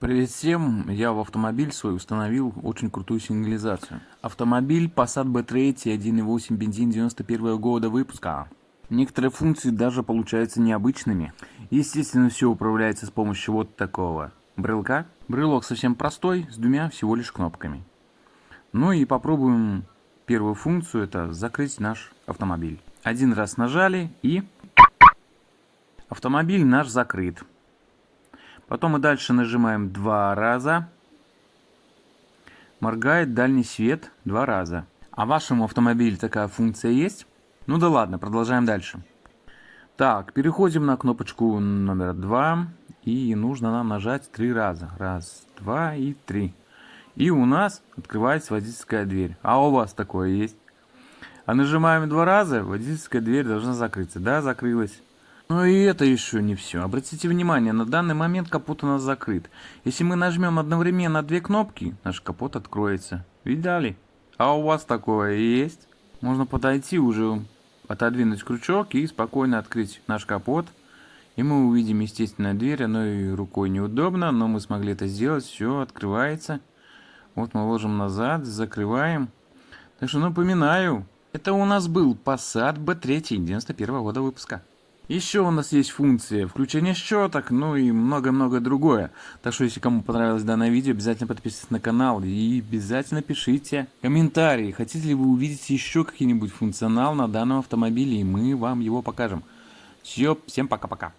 Привет всем! Я в автомобиль свой установил очень крутую сигнализацию. Автомобиль Passat B3 1.8 бензин 91 года выпуска. Некоторые функции даже получаются необычными. Естественно, все управляется с помощью вот такого брелка. Брелок совсем простой, с двумя всего лишь кнопками. Ну и попробуем первую функцию, это закрыть наш автомобиль. Один раз нажали и автомобиль наш закрыт. Потом мы дальше нажимаем два раза. Моргает дальний свет два раза. А в вашем автомобиле такая функция есть? Ну да ладно, продолжаем дальше. Так, переходим на кнопочку номер два. И нужно нам нажать три раза. Раз, два и три. И у нас открывается водительская дверь. А у вас такое есть? А нажимаем два раза, водительская дверь должна закрыться. Да, закрылась. Но и это еще не все. Обратите внимание, на данный момент капот у нас закрыт. Если мы нажмем одновременно две кнопки, наш капот откроется. Видали? А у вас такое есть? Можно подойти уже, отодвинуть крючок и спокойно открыть наш капот. И мы увидим естественно дверь, оно и рукой неудобно, но мы смогли это сделать, все открывается. Вот мы ложим назад, закрываем. Так что напоминаю, это у нас был Passat B3 91 года выпуска. Еще у нас есть функция включения щеток, ну и много-много другое. Так что, если кому понравилось данное видео, обязательно подписывайтесь на канал и обязательно пишите комментарии. Хотите ли вы увидеть еще какой-нибудь функционал на данном автомобиле, и мы вам его покажем. Все, всем пока-пока.